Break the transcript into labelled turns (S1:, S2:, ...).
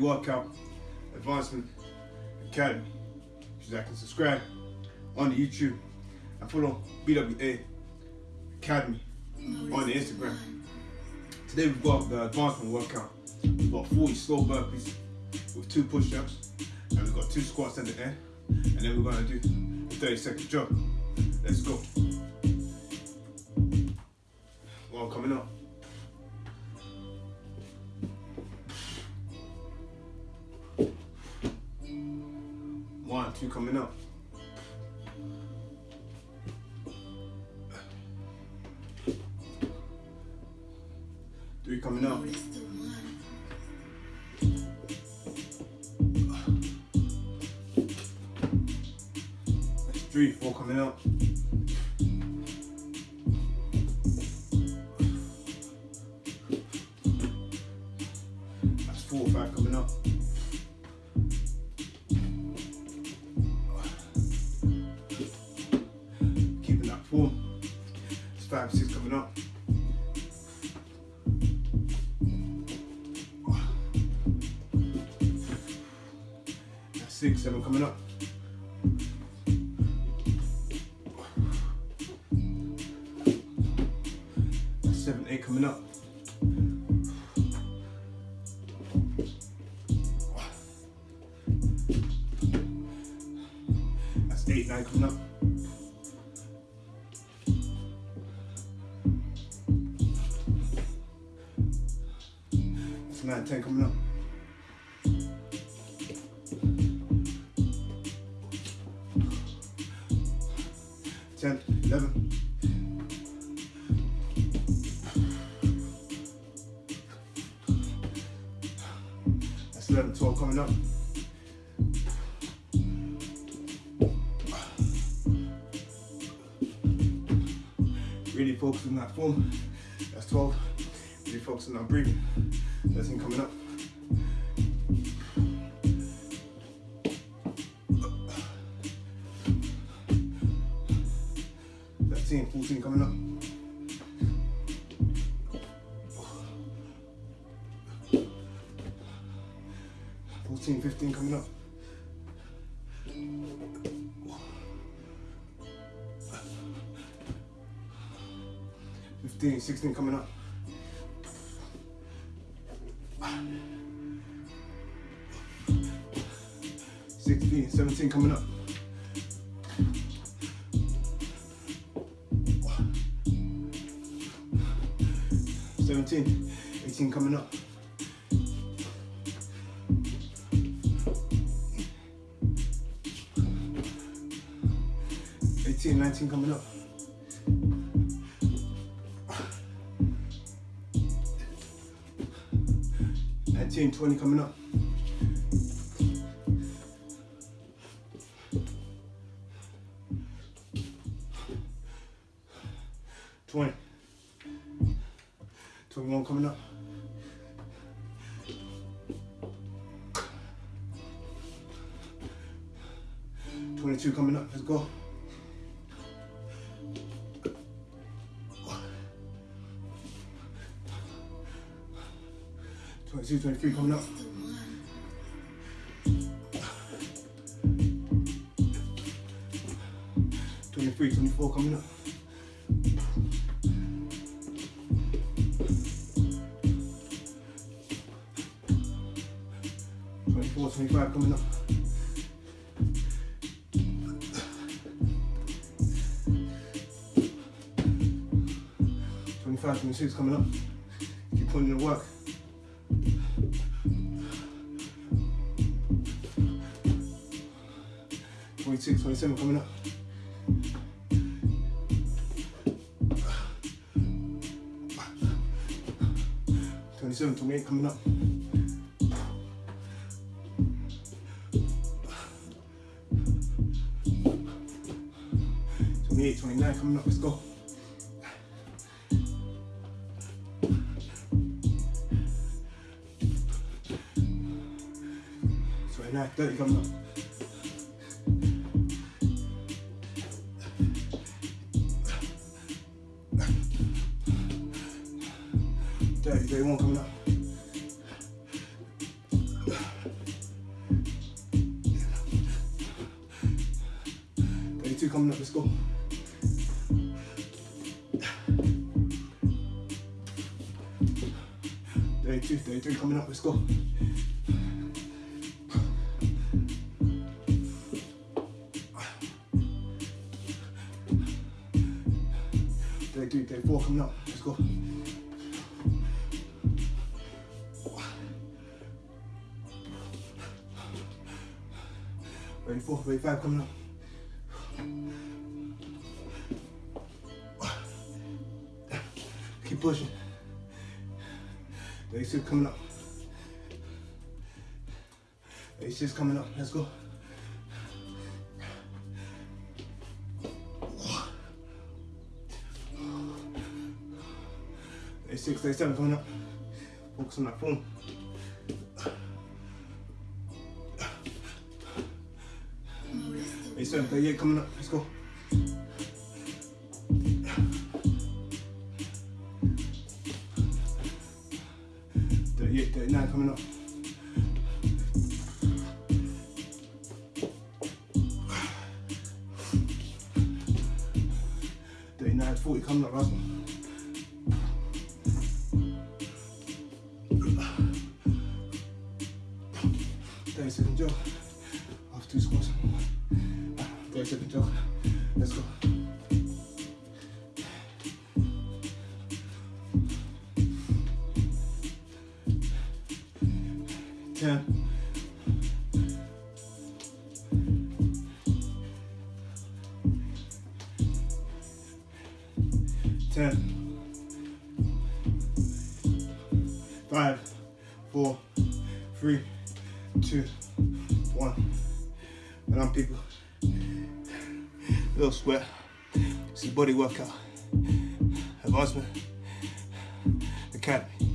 S1: Workout Advancement Academy. You can subscribe on the YouTube and follow BWA Academy on the Instagram. Today we've got the advancement workout. We've got 40 slow burpees with two push-ups and we've got two squats at the end and then we're gonna do a 30 second jog. Let's go. One coming up. Two coming up. Three coming up. Three, four coming up. Five, six coming up. Six, seven coming up. Seven, eight coming up. That's eight, nine coming up. Nine, ten coming up. Ten, eleven. That's 11, 12 coming up. Really focusing on that form. That's 12. Really focusing on breathing. 13 coming up. Thirteen, 14 coming up. Fourteen, fifteen coming up. Fifteen, sixteen coming up. Sixteen, seventeen coming up. Seventeen, eighteen coming up. Eighteen, nineteen coming up. Nineteen, twenty coming up. Twenty. Twenty-one coming up. Twenty-two coming up. Let's go. Twenty-two, twenty-three coming up. Twenty-three, twenty-four coming up. Twenty-four, twenty-five coming up. Twenty-five, twenty-six coming up. Keep putting in the work. Twenty-six, twenty-seven coming up. Twenty-seven, twenty-eight coming up. Twenty-eight, twenty-nine coming up. Let's go. Twenty-nine, thirty coming up. Thirty, thirty-one coming up. Coming up. Let's go. Thirty-two, thirty-three coming up. Let's go. Day three, day four coming up. Let's go. Thirty-four, thirty-five coming up. Pushing. 36 coming up. 86 coming up. Let's go. Eighty-six, eighty-seven coming up. Focus on that phone. Eighty-seven, thirty-eight coming up. Let's go. Thirty-eight, thirty-nine coming up. Thirty-nine, forty coming up. Last one. Thirty second jog. Off two squats. Thirty second jog. Let's go. Ten. Ten. Five, four, three, two, one. And I'm people. Little sweat. It's a body workout. Advancement Academy.